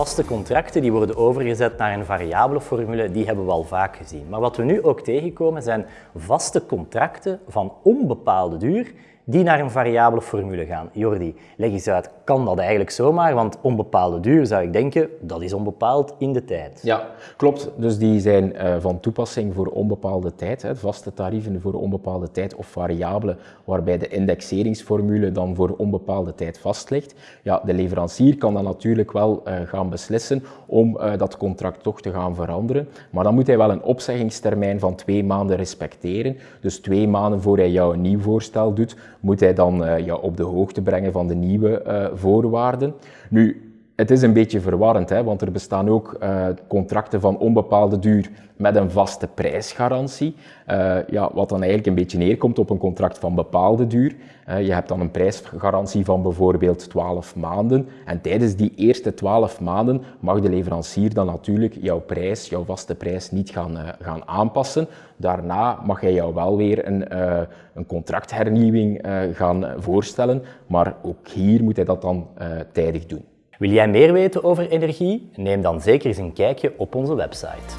Vaste contracten die worden overgezet naar een variabele formule, die hebben we al vaak gezien. Maar wat we nu ook tegenkomen zijn vaste contracten van onbepaalde duur die naar een variabele formule gaan. Jordi, leg eens uit, kan dat eigenlijk zomaar? Want onbepaalde duur zou ik denken, dat is onbepaald in de tijd. Ja, klopt. Dus die zijn uh, van toepassing voor onbepaalde tijd. Vaste tarieven voor onbepaalde tijd of variabelen, waarbij de indexeringsformule dan voor onbepaalde tijd vast ligt. Ja, de leverancier kan dan natuurlijk wel uh, beslissen om uh, dat contract toch te gaan veranderen. Maar dan moet hij wel een opzeggingstermijn van twee maanden respecteren. Dus twee maanden voor hij jou een nieuw voorstel doet, moet hij dan uh, ja, op de hoogte brengen van de nieuwe uh, voorwaarden. Nu, het is een beetje verwarrend, hè, want er bestaan ook uh, contracten van onbepaalde duur met een vaste prijsgarantie, uh, ja, wat dan eigenlijk een beetje neerkomt op een contract van bepaalde duur. Uh, je hebt dan een prijsgarantie van bijvoorbeeld 12 maanden en tijdens die eerste 12 maanden mag de leverancier dan natuurlijk jouw prijs, jouw vaste prijs, niet gaan, gaan aanpassen. Daarna mag hij jou wel weer een, een contracthernieuwing gaan voorstellen, maar ook hier moet hij dat dan tijdig doen. Wil jij meer weten over energie? Neem dan zeker eens een kijkje op onze website.